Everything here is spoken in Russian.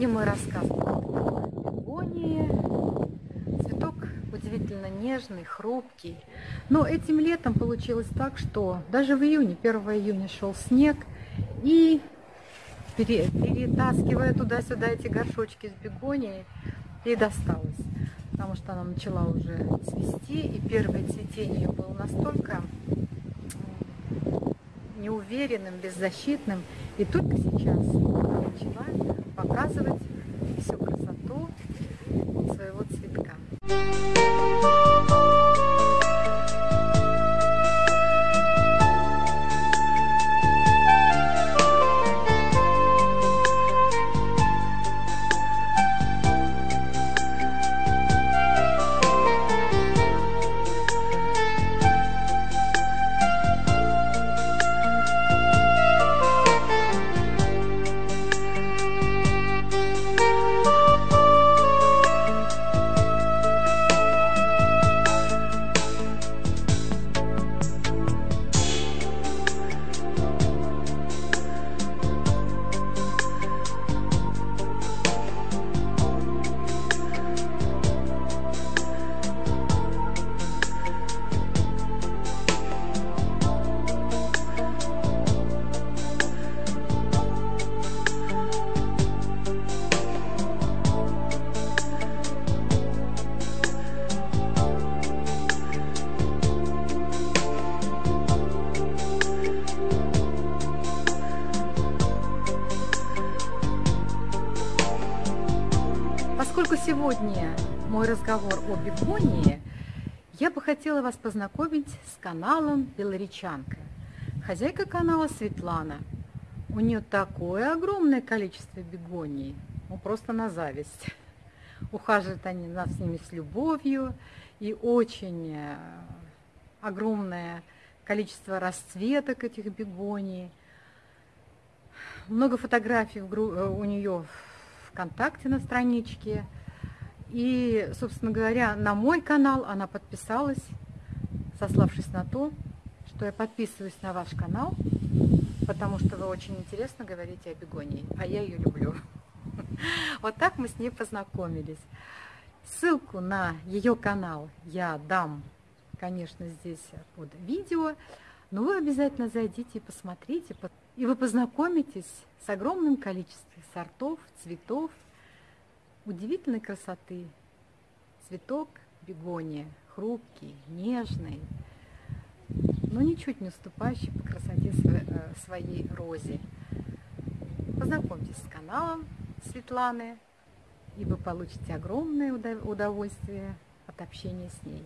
Сегодня мой рассказ о бегонии. Цветок удивительно нежный, хрупкий. Но этим летом получилось так, что даже в июне, 1 июня шел снег, и перетаскивая туда-сюда эти горшочки с бегонией, ей досталось. Потому что она начала уже цвести, и первое цветение было настолько неуверенным, беззащитным. И только сейчас начала показывать всю красоту своего цветка. Поскольку сегодня мой разговор о бегонии, я бы хотела вас познакомить с каналом Белоречанка. Хозяйка канала Светлана. У нее такое огромное количество бегоний, ну просто на зависть. Ухаживают они нас с ними с любовью и очень э, огромное количество расцветок этих бегоний. Много фотографий э, у нее ВКонтакте на страничке. И, собственно говоря, на мой канал она подписалась, сославшись на то, что я подписываюсь на ваш канал, потому что вы очень интересно говорите о бегонии, а я ее люблю. Вот так мы с ней познакомились. Ссылку на ее канал я дам, конечно, здесь под видео, но вы обязательно зайдите и посмотрите, и вы познакомитесь с огромным количеством сортов, цветов, удивительной красоты. Цветок бегония, хрупкий, нежный, но ничуть не уступающий по красоте э, своей розе. Познакомьтесь с каналом Светланы, и вы получите огромное удовольствие от общения с ней.